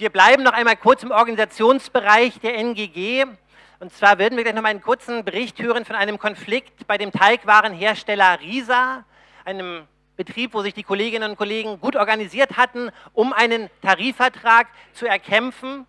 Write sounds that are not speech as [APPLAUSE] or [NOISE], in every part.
Wir bleiben noch einmal kurz im Organisationsbereich der NGG. Und zwar würden wir gleich noch mal einen kurzen Bericht hören von einem Konflikt bei dem Teigwarenhersteller Risa, einem Betrieb, wo sich die Kolleginnen und Kollegen gut organisiert hatten, um einen Tarifvertrag zu erkämpfen.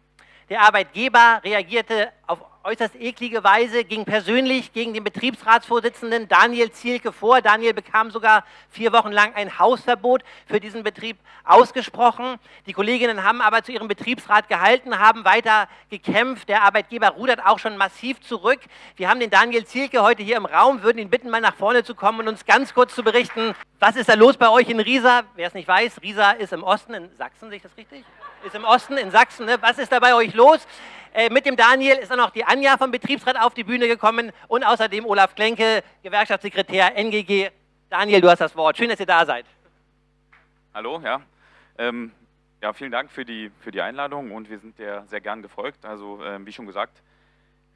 Der Arbeitgeber reagierte auf äußerst eklige Weise, ging persönlich gegen den Betriebsratsvorsitzenden Daniel Zielke vor. Daniel bekam sogar vier Wochen lang ein Hausverbot für diesen Betrieb ausgesprochen. Die Kolleginnen haben aber zu ihrem Betriebsrat gehalten, haben weiter gekämpft. Der Arbeitgeber rudert auch schon massiv zurück. Wir haben den Daniel Zielke heute hier im Raum, würden ihn bitten, mal nach vorne zu kommen und uns ganz kurz zu berichten, was ist da los bei euch in Riesa? Wer es nicht weiß, Riesa ist im Osten in Sachsen, sehe ich das richtig? Ist im Osten in Sachsen. Ne? Was ist da bei euch los? Äh, mit dem Daniel ist dann noch die Anja vom Betriebsrat auf die Bühne gekommen und außerdem Olaf Klenke, Gewerkschaftssekretär NGG. Daniel, du hast das Wort. Schön, dass ihr da seid. Hallo, ja. Ähm, ja, vielen Dank für die, für die Einladung und wir sind dir sehr gern gefolgt. Also, ähm, wie schon gesagt,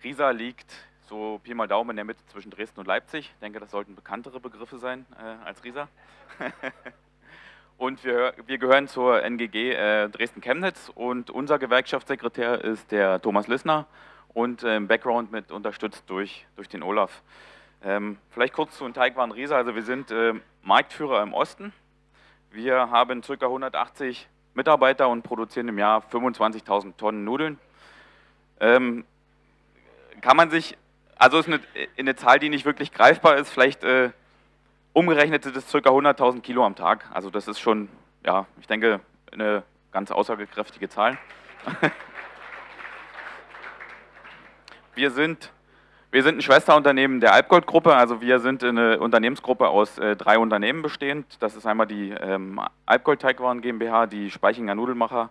Riesa liegt so Pi mal Daumen in der Mitte zwischen Dresden und Leipzig. Ich denke, das sollten bekanntere Begriffe sein äh, als Riesa. [LAUGHS] Und wir, wir gehören zur NGG äh, Dresden-Chemnitz und unser Gewerkschaftssekretär ist der Thomas Lissner und äh, im Background mit unterstützt durch, durch den Olaf. Ähm, vielleicht kurz zu Teigwaren Riesa. Also wir sind äh, Marktführer im Osten. Wir haben ca. 180 Mitarbeiter und produzieren im Jahr 25.000 Tonnen Nudeln. Ähm, kann man sich, also ist eine, eine, Zahl, die nicht wirklich greifbar ist, vielleicht äh, Umgerechnet sind es ca. 100.000 Kilo am Tag. Also das ist schon, ja, ich denke, eine ganz aussagekräftige Zahl. [LAUGHS] wir, sind, wir sind ein Schwesterunternehmen der Alpgold-Gruppe. Also wir sind eine Unternehmensgruppe aus äh, drei Unternehmen bestehend. Das ist einmal die ähm, Alpgold-Teigwaren GmbH, die Speichinger Nudelmacher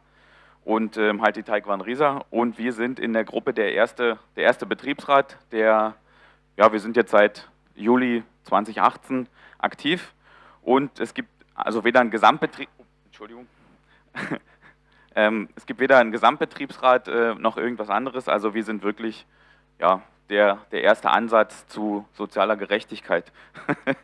und ähm, halt die Teigwaren Riesa. Und wir sind in der Gruppe der erste, der erste Betriebsrat, der, ja, wir sind jetzt seit Juli 2018 aktiv. Und es gibt also weder einen Gesamtbetrieb, Entschuldigung, [LAUGHS] ähm, es gibt weder einen Gesamtbetriebsrat äh, noch irgendwas anderes, also wir sind wirklich ja, der, der erste Ansatz zu sozialer Gerechtigkeit. [LAUGHS]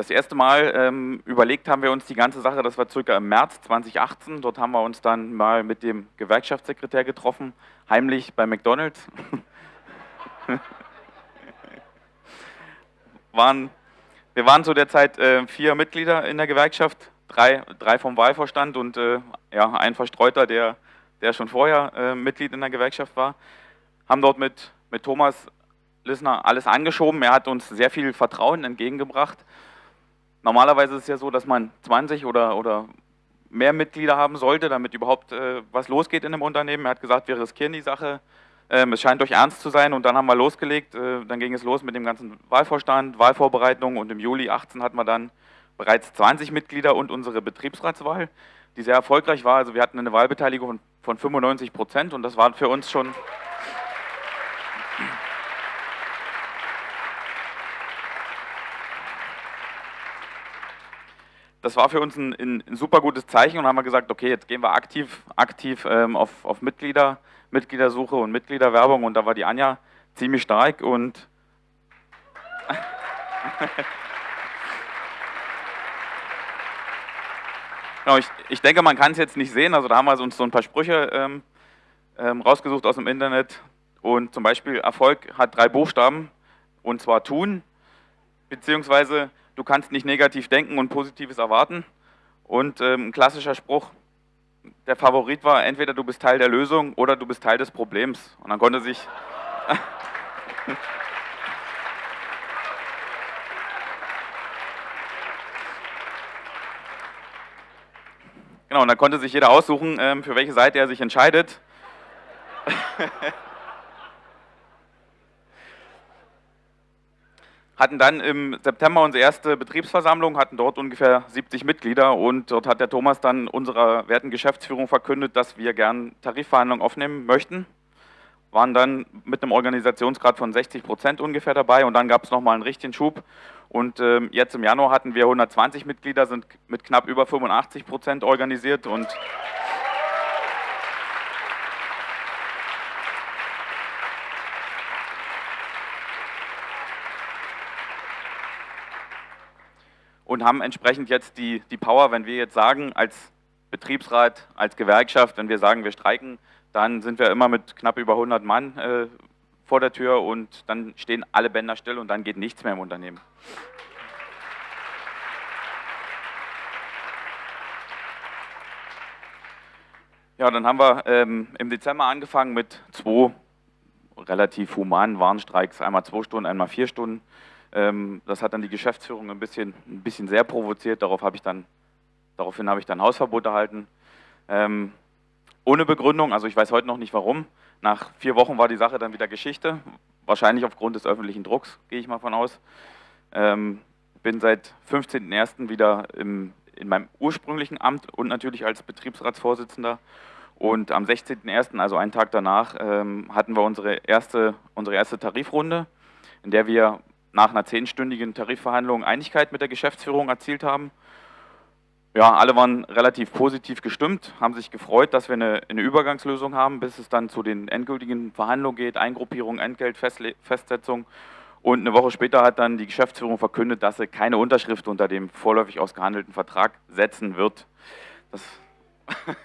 Das erste Mal ähm, überlegt haben wir uns die ganze Sache, das war circa im März 2018. Dort haben wir uns dann mal mit dem Gewerkschaftssekretär getroffen, heimlich bei McDonalds. [LAUGHS] waren, wir waren zu der Zeit äh, vier Mitglieder in der Gewerkschaft, drei, drei vom Wahlvorstand und äh, ja, ein Verstreuter, der, der schon vorher äh, Mitglied in der Gewerkschaft war. Haben dort mit, mit Thomas Lissner alles angeschoben. Er hat uns sehr viel Vertrauen entgegengebracht Normalerweise ist es ja so, dass man 20 oder, oder mehr Mitglieder haben sollte, damit überhaupt äh, was losgeht in einem Unternehmen. Er hat gesagt, wir riskieren die Sache. Ähm, es scheint euch ernst zu sein und dann haben wir losgelegt. Äh, dann ging es los mit dem ganzen Wahlvorstand, Wahlvorbereitung und im Juli 18 hatten wir dann bereits 20 Mitglieder und unsere Betriebsratswahl, die sehr erfolgreich war. Also wir hatten eine Wahlbeteiligung von 95 Prozent und das war für uns schon das war für uns ein, ein, ein, super gutes Zeichen und haben wir gesagt, okay, jetzt gehen wir aktiv, aktiv ähm, auf, auf Mitglieder, Mitgliedersuche und Mitgliederwerbung und da war die Anja ziemlich stark und [LAUGHS] genau, ich, ich, denke, man kann es jetzt nicht sehen, also da haben wir uns so ein paar Sprüche ähm, ähm, rausgesucht aus dem Internet und zum Beispiel Erfolg hat drei Buchstaben und zwar tun, beziehungsweise du kannst nicht negativ denken und Positives erwarten. Und ähm, ein klassischer Spruch, der Favorit war, entweder du bist Teil der Lösung oder du bist Teil des Problems. Und dann konnte sich... [LAUGHS] genau, und dann konnte sich jeder aussuchen, ähm, für welche Seite er sich entscheidet. [LAUGHS] hatten dann im September unsere erste Betriebsversammlung, hatten dort ungefähr 70 Mitglieder und dort hat der Thomas dann unserer werten Geschäftsführung verkündet, dass wir gern Tarifverhandlungen aufnehmen möchten. Waren dann mit einem Organisationsgrad von 60 Prozent ungefähr dabei und dann gab es nochmal einen richtigen Schub. Und ähm, jetzt im Januar hatten wir 120 Mitglieder, sind mit knapp über 85 Prozent organisiert und und haben entsprechend jetzt die, die Power, wenn wir jetzt sagen, als Betriebsrat, als Gewerkschaft, wenn wir sagen, wir streiken, dann sind wir immer mit knapp über 100 Mann äh, vor der Tür und dann stehen alle Bänder still und dann geht nichts mehr im Unternehmen. Ja, dann haben wir ähm, im Dezember angefangen mit zwei relativ humanen Warnstreiks, einmal zwei Stunden, einmal vier Stunden. Ähm, das hat dann die Geschäftsführung ein bisschen, ein bisschen sehr provoziert, Darauf habe ich dann, daraufhin habe ich dann Hausverbot erhalten. Ähm, ohne Begründung, also ich weiß heute noch nicht warum. Nach vier Wochen war die Sache dann wieder Geschichte, wahrscheinlich aufgrund des öffentlichen Drucks, gehe ich mal von aus. Ähm, bin seit 15.01. wieder im, in meinem ursprünglichen Amt und natürlich als Betriebsratsvorsitzender und am 16.01., also einen Tag danach, ähm, hatten wir unsere erste, unsere erste Tarifrunde, in der wir nach einer zehnstündigen Tarifverhandlung Einigkeit mit der Geschäftsführung erzielt haben. Ja, alle waren relativ positiv gestimmt, haben sich gefreut, dass wir eine, eine Übergangslösung haben, bis es dann zu den endgültigen Verhandlungen geht, Eingruppierung, Entgeltfestsetzung. Und eine Woche später hat dann die Geschäftsführung verkündet, dass sie keine Unterschrift unter dem vorläufig ausgehandelten Vertrag setzen wird. Das [LAUGHS]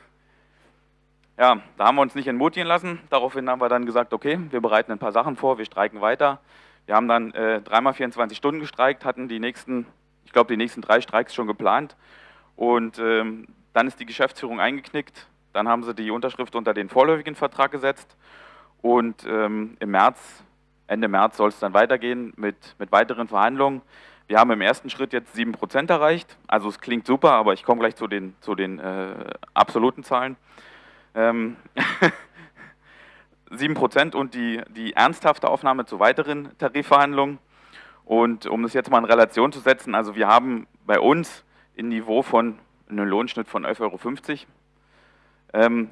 Ja, da haben wir uns nicht entmutigen lassen. Daraufhin haben wir dann gesagt, okay, wir bereiten ein paar Sachen vor, wir streiken weiter. Wir haben dann äh, dreimal 24 Stunden gestreikt, hatten die nächsten, ich glaube, die nächsten drei Streiks schon geplant. Und ähm, dann ist die Geschäftsführung eingeknickt. Dann haben sie die Unterschrift unter den vorläufigen Vertrag gesetzt. Und ähm, im März, Ende März soll es dann weitergehen mit, mit weiteren Verhandlungen. Wir haben im ersten Schritt jetzt 7% erreicht. Also es klingt super, aber ich komme gleich zu den, zu den äh, absoluten Zahlen. Ähm, [LAUGHS] 7% und die, die ernsthafte Aufnahme zu weiteren Tarifverhandlungen. Und um das jetzt mal in Relation zu setzen, also wir haben bei uns ein Niveau von einem Lohnschnitt von 11,50 Euro. Ähm,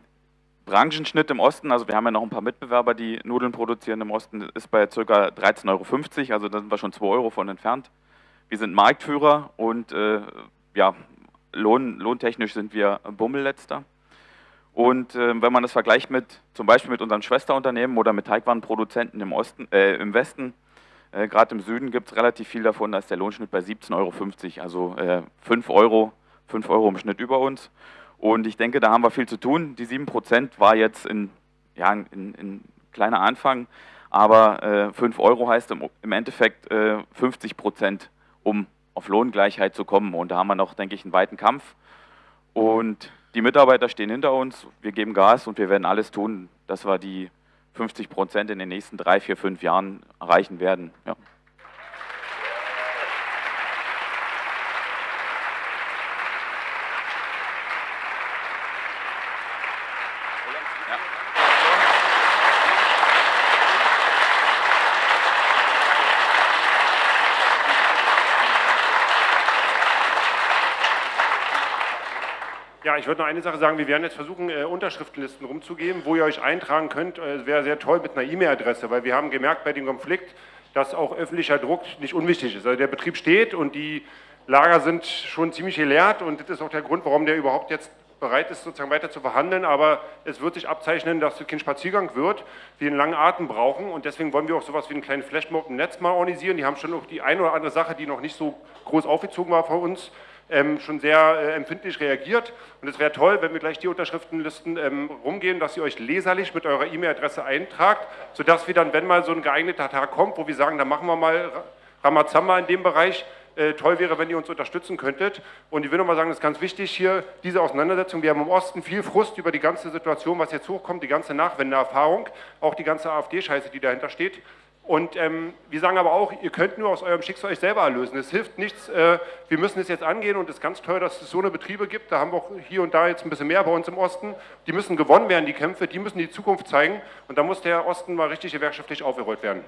Branchenschnitt im Osten, also wir haben ja noch ein paar Mitbewerber, die Nudeln produzieren im Osten, ist bei ca. 13,50 Euro, also da sind wir schon 2 Euro von entfernt. Wir sind Marktführer und äh, ja, lohn, lohntechnisch sind wir Bummelletzter. Und äh, wenn man das vergleicht mit zum Beispiel mit unserem Schwesterunternehmen oder mit Teigwarenproduzenten im, Osten, äh, im Westen, äh, gerade im Süden gibt es relativ viel davon, da ist der Lohnschnitt bei 17,50 Euro, also äh, 5 Euro, 5 Euro im Schnitt über uns. Und ich denke, da haben wir viel zu tun. Die 7% war jetzt ein ja, in, in kleiner Anfang, aber äh, 5 Euro heißt im, im Endeffekt äh, 50 Prozent, um auf Lohngleichheit zu kommen. Und da haben wir noch, denke ich, einen weiten Kampf. Und die Mitarbeiter stehen hinter uns, wir geben Gas und wir werden alles tun, dass wir die 50 Prozent in den nächsten drei, vier, fünf Jahren erreichen werden. Ja. Ich würde noch eine Sache sagen. Wir werden jetzt versuchen, äh, Unterschriftenlisten rumzugeben, wo ihr euch eintragen könnt. Äh, wäre sehr toll mit einer E-Mail-Adresse, weil wir haben gemerkt bei dem Konflikt, dass auch öffentlicher Druck nicht unwichtig ist. Also der Betrieb steht und die Lager sind schon ziemlich geleert und das ist auch der Grund, warum der überhaupt jetzt bereit ist, sozusagen weiter zu verhandeln, aber es wird sich abzeichnen, dass es kein Spaziergang wird, wir einen langen Atem brauchen und deswegen wollen wir auch sowas wie einen kleinen Flashmob im Netz mal organisieren. Die haben schon auch die eine oder andere Sache, die noch nicht so groß aufgezogen war von uns, ähm, schon sehr äh, empfindlich reagiert. Und es wäre toll, wenn wir gleich die Unterschriftenlisten ähm, rumgehen, dass ihr euch leserlich mit eurer E-Mail-Adresse eintragt, sodass wir dann, wenn mal so ein geeigneter Tag kommt, wo wir sagen, da machen wir mal Ramazamba in dem Bereich, äh, toll wäre, wenn ihr uns unterstützen könntet. Und ich will nochmal sagen, das ist ganz wichtig hier, diese Auseinandersetzung. Wir haben im Osten viel Frust über die ganze Situation, was jetzt hochkommt, die ganze Nachwendeerfahrung, auch die ganze AfD-Scheiße, die dahinter steht. Und ähm, wir sagen aber auch, ihr könnt nur aus eurem Schicksal euch selber erlösen. Es hilft nichts, äh, wir müssen es jetzt angehen und es ist ganz toll, dass es so eine Betriebe gibt. Da haben wir auch hier und da jetzt ein bisschen mehr bei uns im Osten. Die müssen gewonnen werden, die Kämpfe, die müssen die Zukunft zeigen. Und da muss der Osten mal richtig gewerkschaftlich aufgerollt werden.